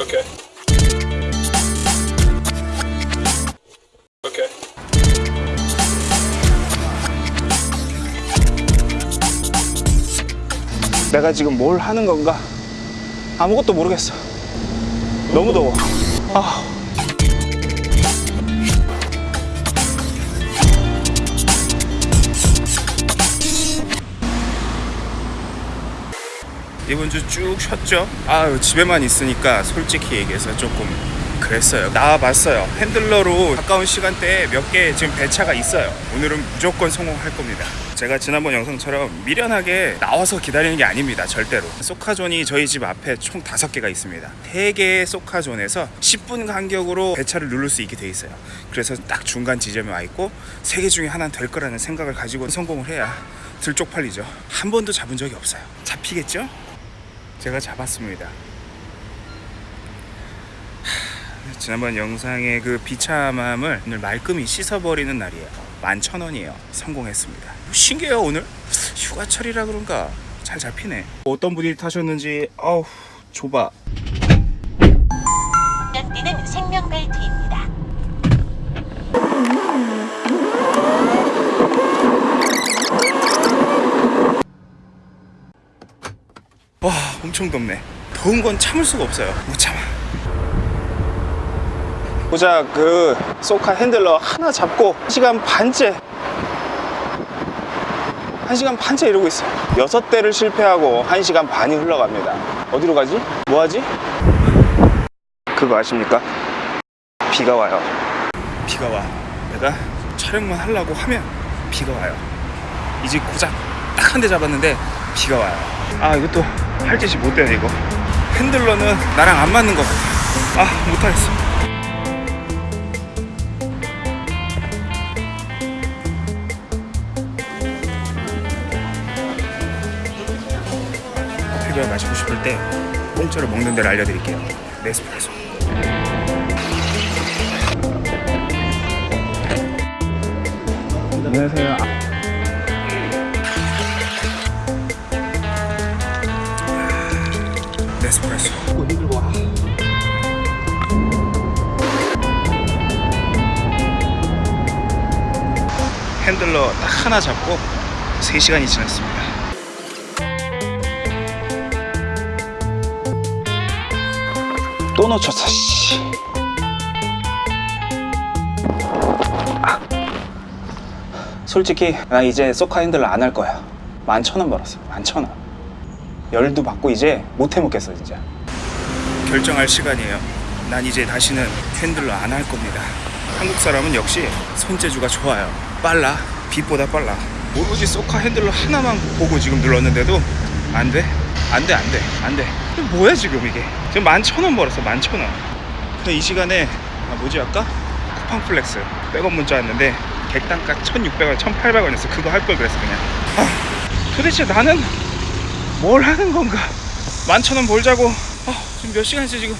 Okay. Okay. 내가 지금 뭘 하는 건가? 아무것도 모르겠어. 너무 더워. 아. 이번 주 쭉 쉬었죠? 아유 집에만 있으니까 솔직히 얘기해서 조금 그랬어요. 나와봤어요. 핸들러로 가까운 시간대에 몇 개 지금 배차가 있어요. 오늘은 무조건 성공할 겁니다. 제가 지난번 영상처럼 미련하게 나와서 기다리는 게 아닙니다 절대로. 소카존이 저희 집 앞에 총 5개가 있습니다. 3개의 소카존에서 10분 간격으로 배차를 누를 수 있게 돼 있어요. 그래서 딱 중간 지점에 와 있고 3개 중에 하나는 될 거라는 생각을 가지고 성공을 해야 들쪽팔리죠. 한 번도 잡은 적이 없어요. 잡히겠죠? 제가 잡았습니다. 하, 지난번 영상의 그 비참함을 오늘 말끔히 씻어버리는 날이에요. 11,000원이에요. 성공했습니다. 신기해요 오늘. 휴가철이라 그런가 잘 잡히네. 어떤 분이 타셨는지 어우 좁아. 엄청 덥네. 더운 건 참을 수가 없어요. 못 참아. 보자 그 소카 핸들러 하나 잡고 1시간 반째 1시간 반째 이러고 있어 여섯 대를 실패하고 1시간 반이 흘러갑니다 어디로 가지? 뭐 하지? 그거 아십니까? 비가 와요 비가 와. 내가 촬영만 하려고 하면 비가 와요. 이제 고작 딱 한 대 잡았는데 비가 와요. 아 이것도 할 짓이 못 되네 이거. 핸들러는 나랑 안 맞는 것 같아. 아 못하겠어. 커피를 마시고 싶을 때 공짜로 먹는 데를 알려드릴게요. 네스프레소. 안녕하세요 네스프레소. 힘들고 와 핸들러 딱 하나 잡고 3시간이 지났습니다. 또 놓쳤어 씨. 아. 솔직히 나 이제 쏘카 핸들러 안 할 거야 만천 원 벌었어 만천 원 열도 받고 이제 못 해먹겠어 진짜 결정할 시간이에요. 난 이제 다시는 핸들러 안할 겁니다. 한국 사람은 역시 손재주가 좋아요. 빨라. 빛보다 빨라. 오로지 쏘카 핸들러 하나만 보고 지금 눌렀는데도 안 돼. 안 돼, 안 돼, 안 돼. 뭐야 지금 이게? 지금 만천원 벌었어, 만천 원. 근데 이 시간에 아 뭐지 아까 쿠팡 플렉스 백업 문자 왔는데 객단가 1,600원, 1,800원이었어. 그거 할 걸 그랬어 그냥. 아, 도대체 나는 뭘 하는 건가? 만천원 벌자고 아, 지금 몇 시간째 지금